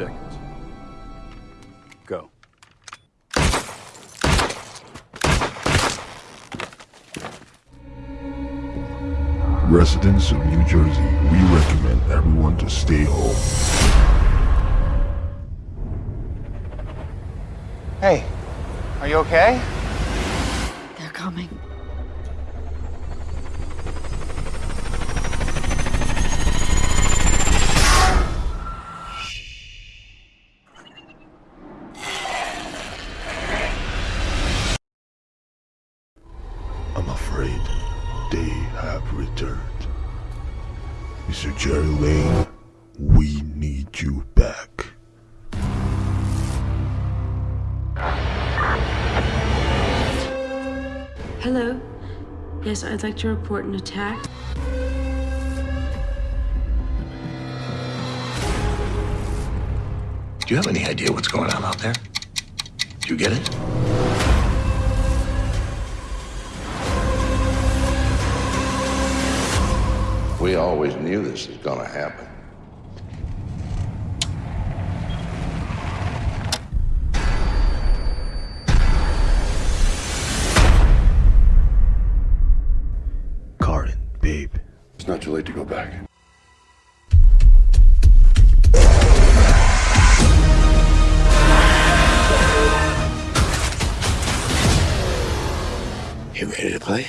seconds. Go. Residents of New Jersey, we recommend everyone to stay home. Hey, are you okay? They're coming. Afraid they have returned. Mr. Gerry Lane, we need you back. Hello? Yes, I'd like to report an attack. Do you have any idea what's going on out there? Do you get it? We always knew this was gonna happen. Karin, babe. It's not too late to go back. You ready to play?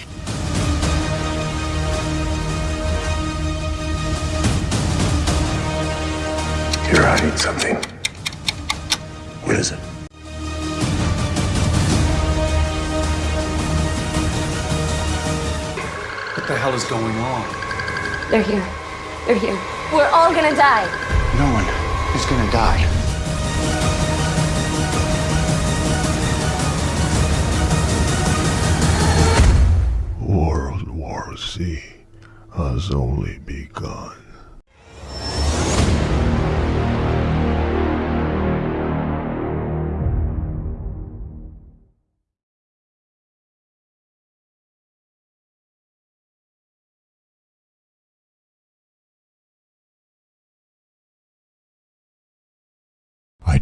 You're something. What is it? What the hell is going on? They're here. They're here. We're all gonna die. No one is gonna die. World War Z has only begun.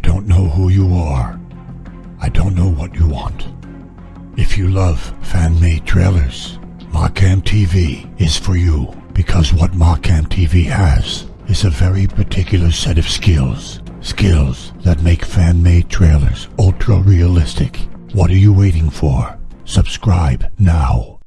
Don't know who you are. I don't know what you want. If you love fan-made trailers, Markham TV is for you because what Markham TV has is a very particular set of skills. Skills that make fan-made trailers ultra-realistic. What are you waiting for? Subscribe now.